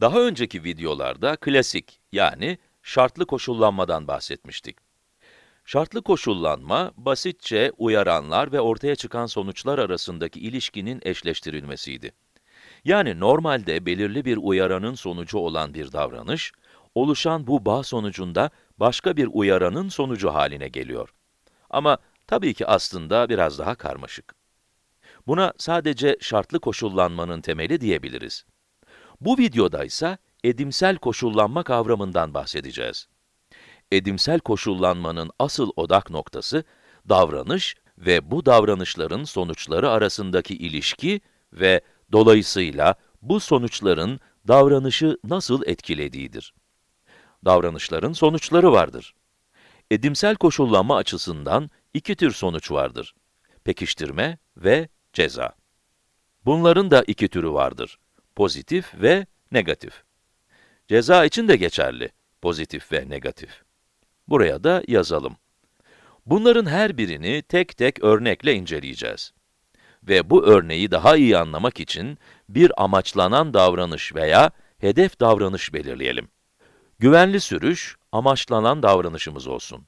Daha önceki videolarda klasik, yani şartlı koşullanmadan bahsetmiştik. Şartlı koşullanma, basitçe uyaranlar ve ortaya çıkan sonuçlar arasındaki ilişkinin eşleştirilmesiydi. Yani normalde belirli bir uyaranın sonucu olan bir davranış, oluşan bu bağ sonucunda başka bir uyaranın sonucu haline geliyor. Ama tabii ki aslında biraz daha karmaşık. Buna sadece şartlı koşullanmanın temeli diyebiliriz. Bu videoda ise edimsel koşullanma kavramından bahsedeceğiz. Edimsel koşullanmanın asıl odak noktası, davranış ve bu davranışların sonuçları arasındaki ilişki ve dolayısıyla bu sonuçların davranışı nasıl etkilediğidir. Davranışların sonuçları vardır. Edimsel koşullanma açısından iki tür sonuç vardır. Pekiştirme ve ceza. Bunların da iki türü vardır. Pozitif ve negatif. Ceza için de geçerli. Pozitif ve negatif. Buraya da yazalım. Bunların her birini tek tek örnekle inceleyeceğiz. Ve bu örneği daha iyi anlamak için bir amaçlanan davranış veya hedef davranış belirleyelim. Güvenli sürüş, amaçlanan davranışımız olsun.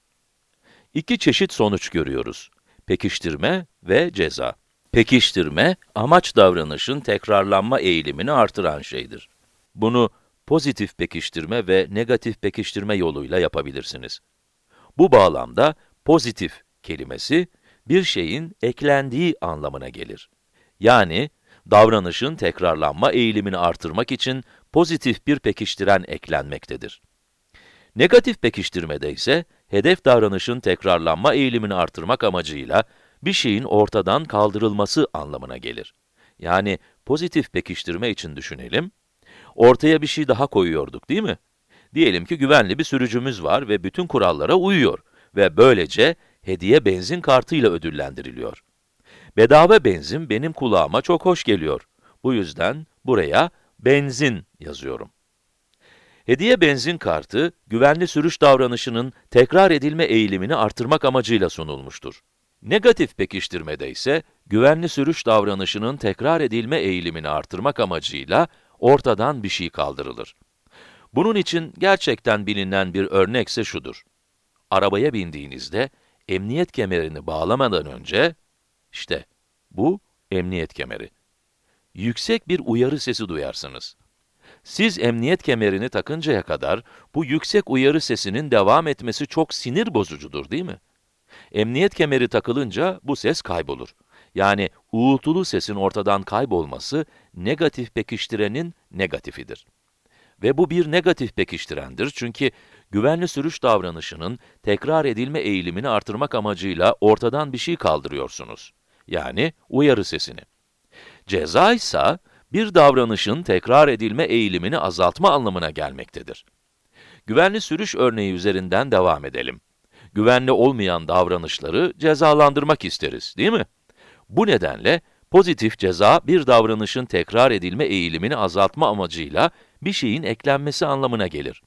İki çeşit sonuç görüyoruz. Pekiştirme ve ceza. Pekiştirme, amaç davranışın tekrarlanma eğilimini artıran şeydir. Bunu pozitif pekiştirme ve negatif pekiştirme yoluyla yapabilirsiniz. Bu bağlamda pozitif kelimesi, bir şeyin eklendiği anlamına gelir. Yani, davranışın tekrarlanma eğilimini artırmak için pozitif bir pekiştiren eklenmektedir. Negatif pekiştirmede ise, hedef davranışın tekrarlanma eğilimini artırmak amacıyla bir şeyin ortadan kaldırılması anlamına gelir. Yani pozitif pekiştirme için düşünelim, ortaya bir şey daha koyuyorduk değil mi? Diyelim ki güvenli bir sürücümüz var ve bütün kurallara uyuyor ve böylece hediye benzin kartıyla ödüllendiriliyor. Bedava benzin benim kulağıma çok hoş geliyor. Bu yüzden buraya benzin yazıyorum. Hediye benzin kartı, güvenli sürüş davranışının tekrar edilme eğilimini artırmak amacıyla sunulmuştur. Negatif pekiştirmede ise, güvenli sürüş davranışının tekrar edilme eğilimini artırmak amacıyla ortadan bir şey kaldırılır. Bunun için gerçekten bilinen bir örnekse şudur. Arabaya bindiğinizde, emniyet kemerini bağlamadan önce, işte bu emniyet kemeri. Yüksek bir uyarı sesi duyarsınız. Siz emniyet kemerini takıncaya kadar bu yüksek uyarı sesinin devam etmesi çok sinir bozucudur değil mi? Emniyet kemeri takılınca bu ses kaybolur. Yani uğultulu sesin ortadan kaybolması negatif pekiştirenin negatifidir. Ve bu bir negatif pekiştirendir çünkü güvenli sürüş davranışının tekrar edilme eğilimini artırmak amacıyla ortadan bir şey kaldırıyorsunuz. Yani uyarı sesini. Ceza ise bir davranışın tekrar edilme eğilimini azaltma anlamına gelmektedir. Güvenli sürüş örneği üzerinden devam edelim. Güvenli olmayan davranışları cezalandırmak isteriz, değil mi? Bu nedenle pozitif ceza bir davranışın tekrar edilme eğilimini azaltma amacıyla bir şeyin eklenmesi anlamına gelir.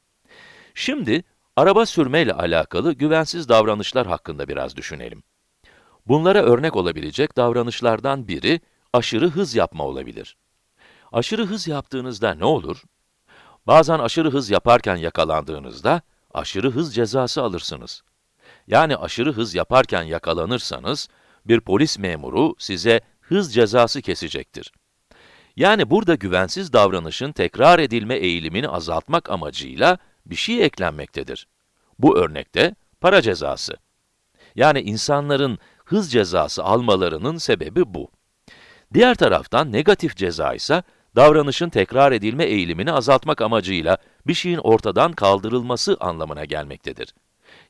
Şimdi, araba sürmeyle alakalı güvensiz davranışlar hakkında biraz düşünelim. Bunlara örnek olabilecek davranışlardan biri, aşırı hız yapma olabilir. Aşırı hız yaptığınızda ne olur? Bazen aşırı hız yaparken yakalandığınızda, aşırı hız cezası alırsınız. Yani aşırı hız yaparken yakalanırsanız, bir polis memuru size hız cezası kesecektir. Yani burada güvensiz davranışın tekrar edilme eğilimini azaltmak amacıyla bir şey eklenmektedir. Bu örnekte para cezası. Yani insanların hız cezası almalarının sebebi bu. Diğer taraftan negatif ceza ise davranışın tekrar edilme eğilimini azaltmak amacıyla bir şeyin ortadan kaldırılması anlamına gelmektedir.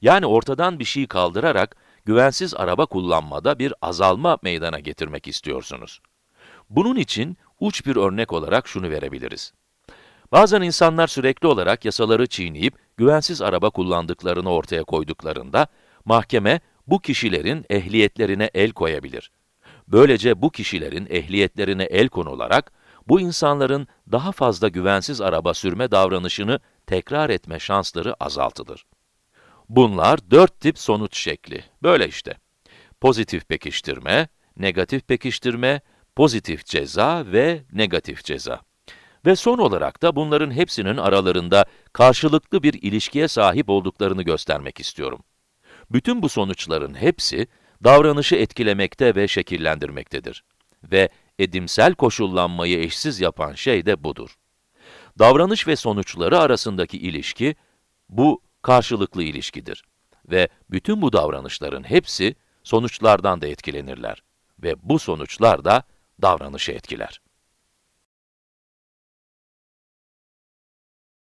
Yani ortadan bir şeyi kaldırarak güvensiz araba kullanmada bir azalma meydana getirmek istiyorsunuz. Bunun için uç bir örnek olarak şunu verebiliriz. Bazen insanlar sürekli olarak yasaları çiğneyip güvensiz araba kullandıklarını ortaya koyduklarında, mahkeme bu kişilerin ehliyetlerine el koyabilir. Böylece bu kişilerin ehliyetlerine el konularak, bu insanların daha fazla güvensiz araba sürme davranışını tekrar etme şansları azaltılır. Bunlar dört tip sonuç şekli. Böyle işte. Pozitif pekiştirme, negatif pekiştirme, pozitif ceza ve negatif ceza. Ve son olarak da bunların hepsinin aralarında karşılıklı bir ilişkiye sahip olduklarını göstermek istiyorum. Bütün bu sonuçların hepsi, davranışı etkilemekte ve şekillendirmektedir. Ve edimsel koşullanmayı eşsiz yapan şey de budur. Davranış ve sonuçları arasındaki ilişki, bu karşılıklı ilişkidir. Ve bütün bu davranışların hepsi, sonuçlardan da etkilenirler. Ve bu sonuçlar da davranışı etkiler.